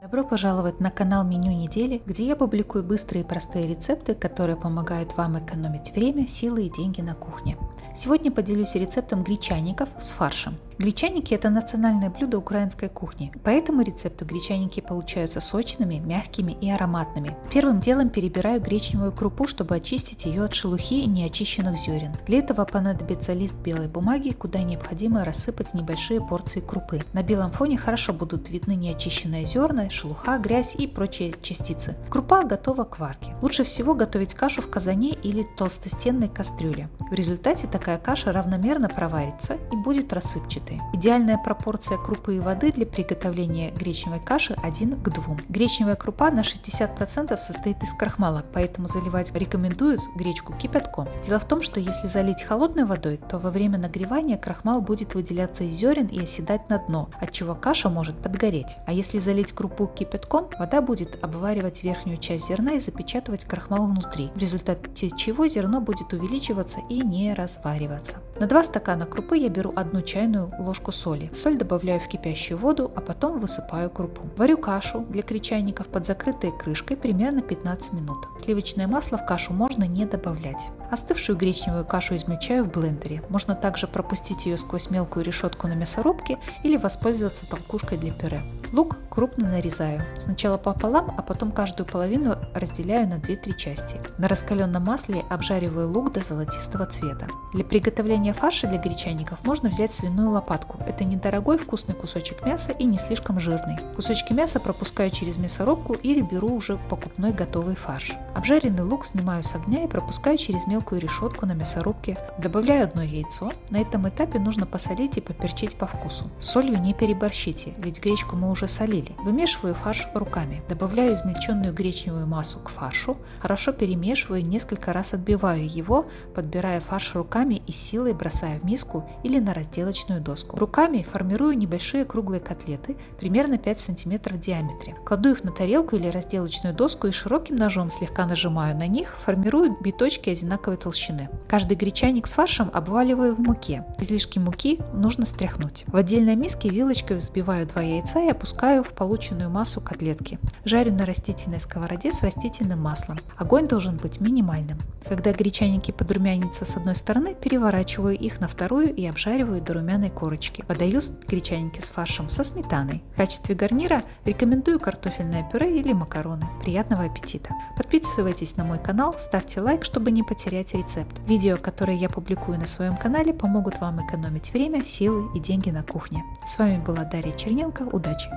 Добро пожаловать на канал Меню недели, где я публикую быстрые и простые рецепты, которые помогают вам экономить время, силы и деньги на кухне. Сегодня поделюсь рецептом гречаников с фаршем. Гречаники – это национальное блюдо украинской кухни, по этому рецепту гречаники получаются сочными, мягкими и ароматными. Первым делом перебираю гречневую крупу, чтобы очистить ее от шелухи и неочищенных зерен. Для этого понадобится лист белой бумаги, куда необходимо рассыпать небольшие порции крупы. На белом фоне хорошо будут видны неочищенные зерна, шелуха, грязь и прочие частицы. Крупа готова к варке. Лучше всего готовить кашу в казане или толстостенной кастрюле. В результате такая каша равномерно проварится и будет рассыпчатой. Идеальная пропорция крупы и воды для приготовления гречневой каши 1 к 2. Гречневая крупа на 60% состоит из крахмала, поэтому заливать рекомендуют гречку кипятком. Дело в том, что если залить холодной водой, то во время нагревания крахмал будет выделяться из зерен и оседать на дно, от чего каша может подгореть. А если залить крупу кипятком, вода будет обваривать верхнюю часть зерна и запечатывать крахмал внутри, в результате чего зерно будет увеличиваться и не развариваться. На 2 стакана крупы я беру одну чайную ложку соли. Соль добавляю в кипящую воду, а потом высыпаю крупу. Варю кашу для кричайников под закрытой крышкой примерно 15 минут. Сливочное масло в кашу можно не добавлять. Остывшую гречневую кашу измельчаю в блендере. Можно также пропустить ее сквозь мелкую решетку на мясорубке или воспользоваться толкушкой для пюре. Лук крупно нарезаю. Сначала пополам, а потом каждую половину разделяю на 2-3 части. На раскаленном масле обжариваю лук до золотистого цвета. Для приготовления фарша для гречаников можно взять свиную лопатку. Это недорогой вкусный кусочек мяса и не слишком жирный. Кусочки мяса пропускаю через мясорубку или беру уже покупной готовый фарш. Обжаренный лук снимаю с огня и пропускаю через мелкую решетку на мясорубке. Добавляю одно яйцо. На этом этапе нужно посолить и поперчить по вкусу. С солью не переборщите, ведь гречку мы уже солили. Вымешиваю фарш руками. Добавляю измельченную гречневую массу к фаршу. Хорошо перемешиваю и несколько раз отбиваю его, подбирая фарш руками и силой бросая в миску или на разделочную доску. Руками формирую небольшие круглые котлеты, примерно 5 см в диаметре. Кладу их на тарелку или разделочную доску и широким ножом слегка нажимаю на них, формирую биточки одинаковой толщины. Каждый гречаник с фаршем обваливаю в муке. Излишки муки нужно стряхнуть. В отдельной миске вилочкой взбиваю два яйца и опускаю в полученную массу котлетки. Жарю на растительной сковороде с растительным маслом. Огонь должен быть минимальным. Когда гречаники подрумянятся с одной стороны, переворачиваю их на вторую и обжариваю до румяной корочки. Подаю гречаники с фаршем со сметаной. В качестве гарнира рекомендую картофельное пюре или макароны. Приятного аппетита! Подписывайтесь на мой канал, ставьте лайк, чтобы не потерять рецепт. Видео, которые я публикую на своем канале, помогут вам экономить время, силы и деньги на кухне. С вами была Дарья Черненко. Удачи!